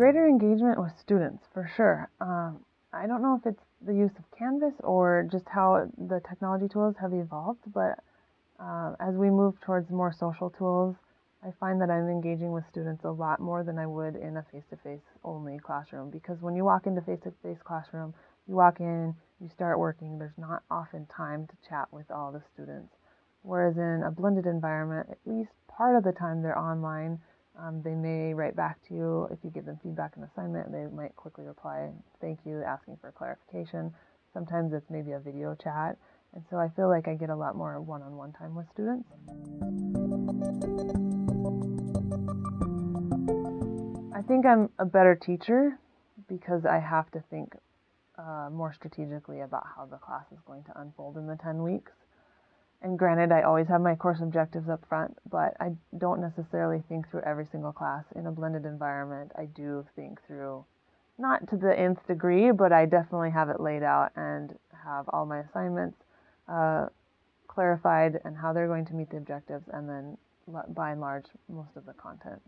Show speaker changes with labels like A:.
A: greater engagement with students, for sure. Um, I don't know if it's the use of Canvas or just how the technology tools have evolved, but uh, as we move towards more social tools, I find that I'm engaging with students a lot more than I would in a face-to-face only classroom because when you walk into face-to-face classroom, you walk in, you start working, there's not often time to chat with all the students. Whereas in a blended environment, at least part of the time they're online, um, they may write back to you if you give them feedback and assignment. They might quickly reply, thank you, asking for clarification. Sometimes it's maybe a video chat. And so I feel like I get a lot more one-on-one time with students. I think I'm a better teacher because I have to think uh, more strategically about how the class is going to unfold in the 10 weeks. And granted, I always have my course objectives up front, but I don't necessarily think through every single class. In a blended environment, I do think through, not to the nth degree, but I definitely have it laid out and have all my assignments uh, clarified and how they're going to meet the objectives, and then by and large, most of the content.